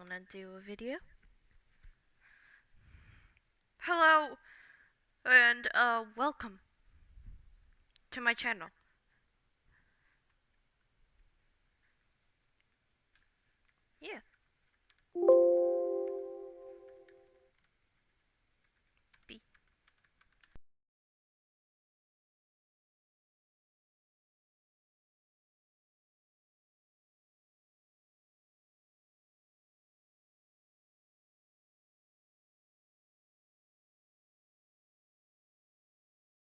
wanna do a video. Hello and uh welcome to my channel.